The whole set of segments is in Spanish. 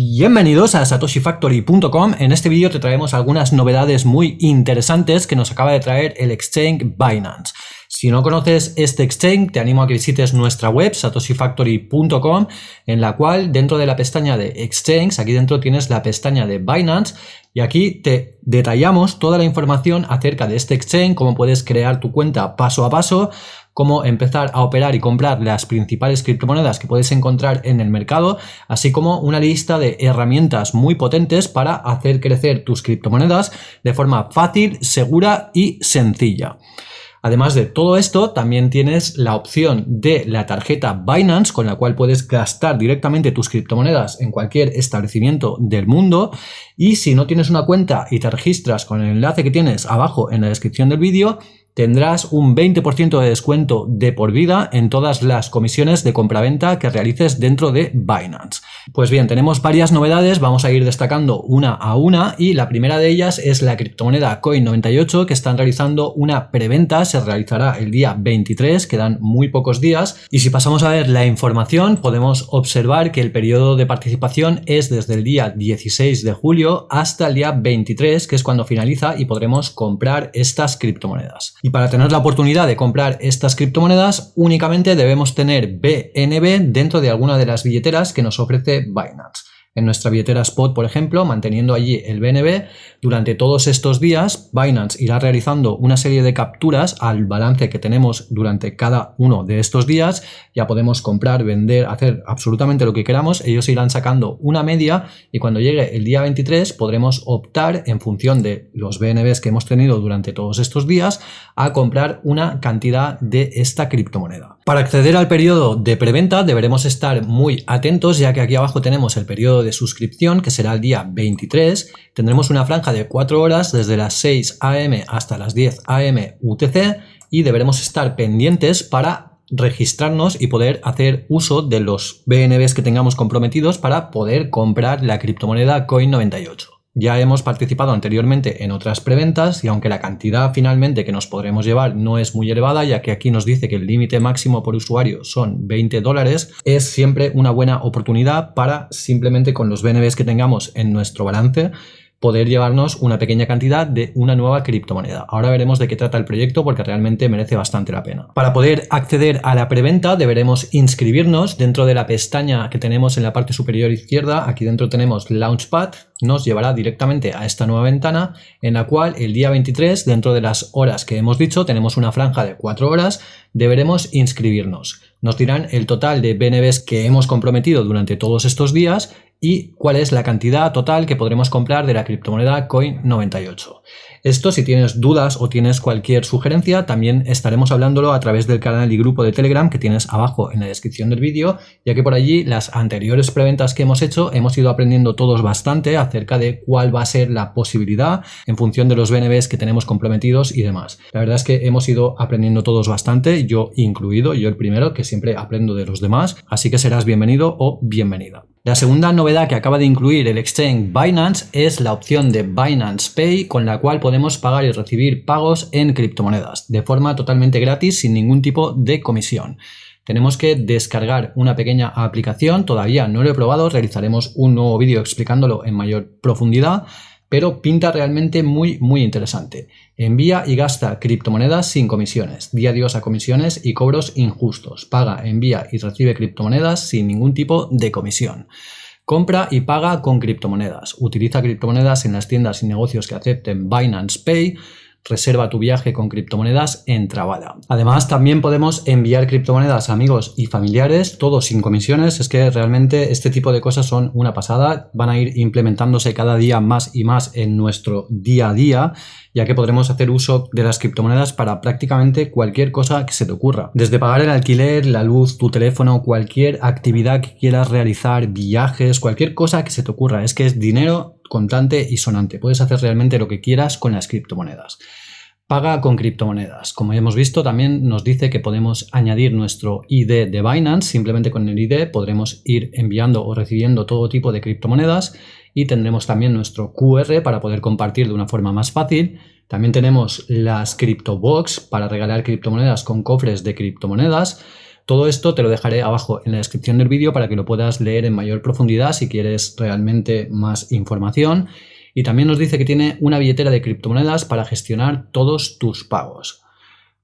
Bienvenidos a satoshifactory.com. En este vídeo te traemos algunas novedades muy interesantes que nos acaba de traer el exchange Binance. Si no conoces este exchange, te animo a que visites nuestra web satoshifactory.com en la cual dentro de la pestaña de exchange, aquí dentro tienes la pestaña de Binance y aquí te detallamos toda la información acerca de este exchange, cómo puedes crear tu cuenta paso a paso, cómo empezar a operar y comprar las principales criptomonedas que puedes encontrar en el mercado, así como una lista de herramientas muy potentes para hacer crecer tus criptomonedas de forma fácil, segura y sencilla. Además de todo esto, también tienes la opción de la tarjeta Binance, con la cual puedes gastar directamente tus criptomonedas en cualquier establecimiento del mundo. Y si no tienes una cuenta y te registras con el enlace que tienes abajo en la descripción del vídeo, tendrás un 20% de descuento de por vida en todas las comisiones de compraventa que realices dentro de Binance. Pues bien, tenemos varias novedades, vamos a ir destacando una a una y la primera de ellas es la criptomoneda Coin98 que están realizando una preventa, se realizará el día 23, quedan muy pocos días y si pasamos a ver la información podemos observar que el periodo de participación es desde el día 16 de julio hasta el día 23 que es cuando finaliza y podremos comprar estas criptomonedas. Y para tener la oportunidad de comprar estas criptomonedas únicamente debemos tener BNB dentro de alguna de las billeteras que nos ofrece Binance en nuestra billetera Spot, por ejemplo, manteniendo allí el BNB, durante todos estos días Binance irá realizando una serie de capturas al balance que tenemos durante cada uno de estos días. Ya podemos comprar, vender, hacer absolutamente lo que queramos. Ellos irán sacando una media y cuando llegue el día 23 podremos optar en función de los BNBs que hemos tenido durante todos estos días a comprar una cantidad de esta criptomoneda. Para acceder al periodo de preventa deberemos estar muy atentos ya que aquí abajo tenemos el periodo de suscripción que será el día 23. Tendremos una franja de 4 horas desde las 6 am hasta las 10 am UTC y deberemos estar pendientes para registrarnos y poder hacer uso de los BNBs que tengamos comprometidos para poder comprar la criptomoneda Coin98. Ya hemos participado anteriormente en otras preventas y aunque la cantidad finalmente que nos podremos llevar no es muy elevada, ya que aquí nos dice que el límite máximo por usuario son 20 dólares, es siempre una buena oportunidad para simplemente con los BNBs que tengamos en nuestro balance poder llevarnos una pequeña cantidad de una nueva criptomoneda. Ahora veremos de qué trata el proyecto porque realmente merece bastante la pena. Para poder acceder a la preventa deberemos inscribirnos dentro de la pestaña que tenemos en la parte superior izquierda. Aquí dentro tenemos Launchpad, nos llevará directamente a esta nueva ventana en la cual el día 23, dentro de las horas que hemos dicho, tenemos una franja de 4 horas, deberemos inscribirnos. Nos dirán el total de BNBs que hemos comprometido durante todos estos días y cuál es la cantidad total que podremos comprar de la criptomoneda Coin98. Esto si tienes dudas o tienes cualquier sugerencia también estaremos hablándolo a través del canal y grupo de Telegram que tienes abajo en la descripción del vídeo ya que por allí las anteriores preventas que hemos hecho hemos ido aprendiendo todos bastante acerca de cuál va a ser la posibilidad en función de los BNBs que tenemos comprometidos y demás. La verdad es que hemos ido aprendiendo todos bastante, yo incluido, yo el primero que siempre aprendo de los demás, así que serás bienvenido o bienvenida. La segunda novedad que acaba de incluir el exchange Binance es la opción de Binance Pay con la cual podemos pagar y recibir pagos en criptomonedas de forma totalmente gratis sin ningún tipo de comisión. Tenemos que descargar una pequeña aplicación, todavía no lo he probado, realizaremos un nuevo vídeo explicándolo en mayor profundidad, pero pinta realmente muy muy interesante. Envía y gasta criptomonedas sin comisiones, di adiós a comisiones y cobros injustos, paga, envía y recibe criptomonedas sin ningún tipo de comisión. Compra y paga con criptomonedas. Utiliza criptomonedas en las tiendas y negocios que acepten Binance Pay reserva tu viaje con criptomonedas en Trabada. Además, también podemos enviar criptomonedas a amigos y familiares, todo sin comisiones. Es que realmente este tipo de cosas son una pasada. Van a ir implementándose cada día más y más en nuestro día a día, ya que podremos hacer uso de las criptomonedas para prácticamente cualquier cosa que se te ocurra. Desde pagar el alquiler, la luz, tu teléfono, cualquier actividad que quieras realizar, viajes, cualquier cosa que se te ocurra. Es que es dinero contante y sonante. Puedes hacer realmente lo que quieras con las criptomonedas. Paga con criptomonedas. Como ya hemos visto, también nos dice que podemos añadir nuestro ID de Binance. Simplemente con el ID podremos ir enviando o recibiendo todo tipo de criptomonedas y tendremos también nuestro QR para poder compartir de una forma más fácil. También tenemos las CryptoBox para regalar criptomonedas con cofres de criptomonedas Todo esto te lo dejaré abajo en la descripción del vídeo para que lo puedas leer en mayor profundidad si quieres realmente más información. Y también nos dice que tiene una billetera de criptomonedas para gestionar todos tus pagos.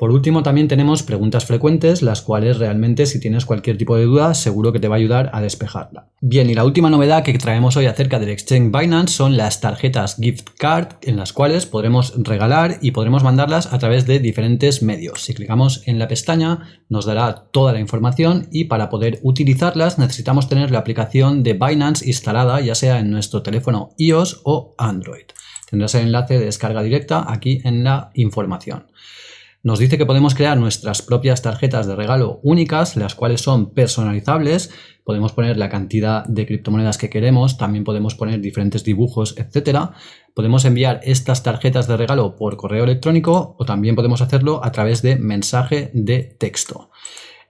Por último, también tenemos preguntas frecuentes, las cuales realmente si tienes cualquier tipo de duda seguro que te va a ayudar a despejarla. Bien, y la última novedad que traemos hoy acerca del exchange Binance son las tarjetas gift card en las cuales podremos regalar y podremos mandarlas a través de diferentes medios. Si clicamos en la pestaña nos dará toda la información y para poder utilizarlas necesitamos tener la aplicación de Binance instalada ya sea en nuestro teléfono iOS o Android. Tendrás el enlace de descarga directa aquí en la información. Nos dice que podemos crear nuestras propias tarjetas de regalo únicas, las cuales son personalizables. Podemos poner la cantidad de criptomonedas que queremos, también podemos poner diferentes dibujos, etcétera. Podemos enviar estas tarjetas de regalo por correo electrónico o también podemos hacerlo a través de mensaje de texto.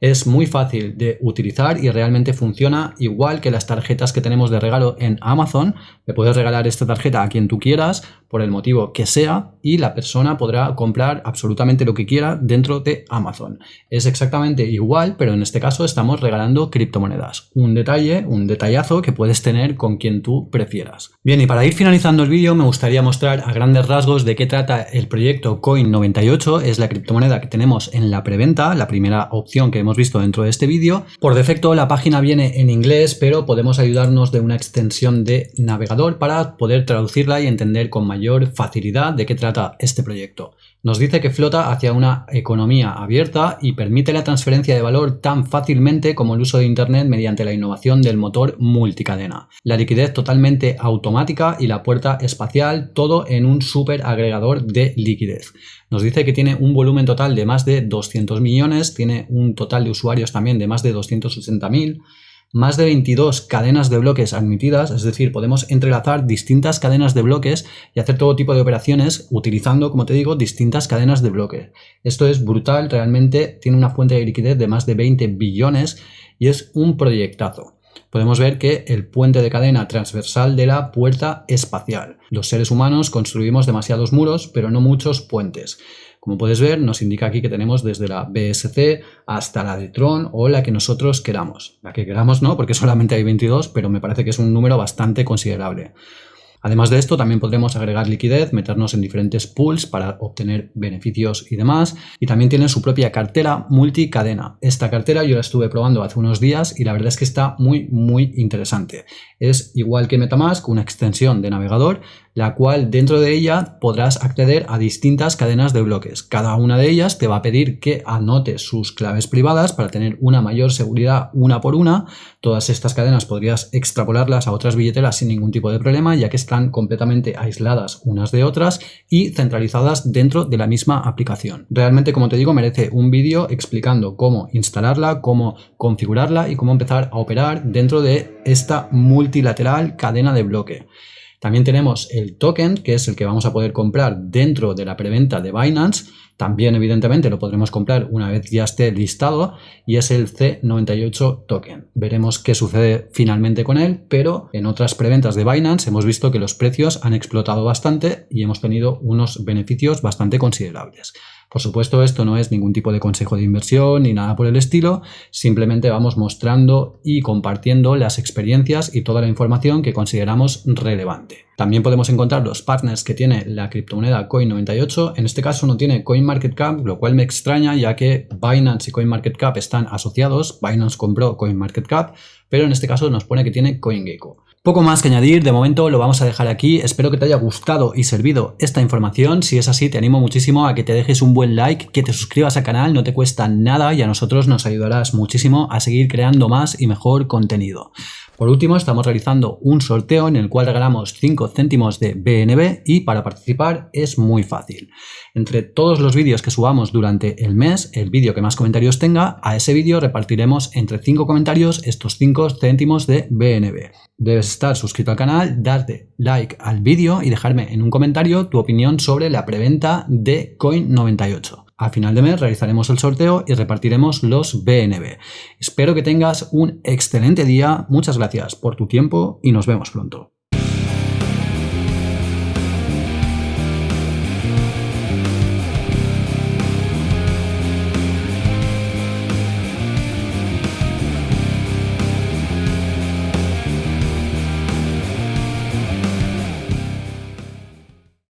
Es muy fácil de utilizar y realmente funciona igual que las tarjetas que tenemos de regalo en Amazon. Le puedes regalar esta tarjeta a quien tú quieras, por el motivo que sea, y la persona podrá comprar absolutamente lo que quiera dentro de Amazon. Es exactamente igual, pero en este caso estamos regalando criptomonedas. Un detalle, un detallazo que puedes tener con quien tú prefieras. Bien, y para ir finalizando el vídeo me gustaría mostrar a grandes rasgos de qué trata el proyecto Coin98. Es la criptomoneda que tenemos en la preventa, la primera opción que hemos visto dentro de este vídeo. Por defecto la página viene en inglés, pero podemos ayudarnos de una extensión de navegador para poder traducirla y entender con mayor facilidad de qué trata este proyecto. Nos dice que flota hacia una economía abierta y permite la transferencia de valor tan fácilmente como el uso de Internet mediante la innovación del motor multicadena. La liquidez totalmente automática y la puerta espacial, todo en un super agregador de liquidez. Nos dice que tiene un volumen total de más de 200 millones, tiene un total de usuarios también de más de 280.000 más de 22 cadenas de bloques admitidas, es decir, podemos entrelazar distintas cadenas de bloques y hacer todo tipo de operaciones utilizando, como te digo, distintas cadenas de bloques. Esto es brutal, realmente tiene una fuente de liquidez de más de 20 billones y es un proyectazo podemos ver que el puente de cadena transversal de la puerta espacial. Los seres humanos construimos demasiados muros, pero no muchos puentes. Como puedes ver, nos indica aquí que tenemos desde la BSC hasta la de Tron o la que nosotros queramos. La que queramos no, porque solamente hay 22, pero me parece que es un número bastante considerable. Además de esto, también podremos agregar liquidez, meternos en diferentes pools para obtener beneficios y demás. Y también tiene su propia cartera multicadena. Esta cartera yo la estuve probando hace unos días y la verdad es que está muy, muy interesante. Es igual que Metamask, una extensión de navegador, la cual dentro de ella podrás acceder a distintas cadenas de bloques. Cada una de ellas te va a pedir que anotes sus claves privadas para tener una mayor seguridad una por una. Todas estas cadenas podrías extrapolarlas a otras billeteras sin ningún tipo de problema, ya que están completamente aisladas unas de otras y centralizadas dentro de la misma aplicación. Realmente, como te digo, merece un vídeo explicando cómo instalarla, cómo configurarla y cómo empezar a operar dentro de esta multilateral cadena de bloque. También tenemos el token, que es el que vamos a poder comprar dentro de la preventa de Binance. También, evidentemente, lo podremos comprar una vez ya esté listado y es el C98 token. Veremos qué sucede finalmente con él, pero en otras preventas de Binance hemos visto que los precios han explotado bastante y hemos tenido unos beneficios bastante considerables. Por supuesto, esto no es ningún tipo de consejo de inversión ni nada por el estilo, simplemente vamos mostrando y compartiendo las experiencias y toda la información que consideramos relevante. También podemos encontrar los partners que tiene la criptomoneda Coin98. En este caso no tiene CoinMarketCap, lo cual me extraña ya que Binance y CoinMarketCap están asociados. Binance compró CoinMarketCap, pero en este caso nos pone que tiene CoinGecko. Poco más que añadir, de momento lo vamos a dejar aquí, espero que te haya gustado y servido esta información, si es así te animo muchísimo a que te dejes un buen like, que te suscribas al canal, no te cuesta nada y a nosotros nos ayudarás muchísimo a seguir creando más y mejor contenido. Por último, estamos realizando un sorteo en el cual regalamos 5 céntimos de BNB y para participar es muy fácil. Entre todos los vídeos que subamos durante el mes, el vídeo que más comentarios tenga, a ese vídeo repartiremos entre 5 comentarios estos 5 céntimos de BNB. Debes estar suscrito al canal, darte like al vídeo y dejarme en un comentario tu opinión sobre la preventa de Coin98. A final de mes realizaremos el sorteo y repartiremos los BNB. Espero que tengas un excelente día, muchas gracias por tu tiempo y nos vemos pronto.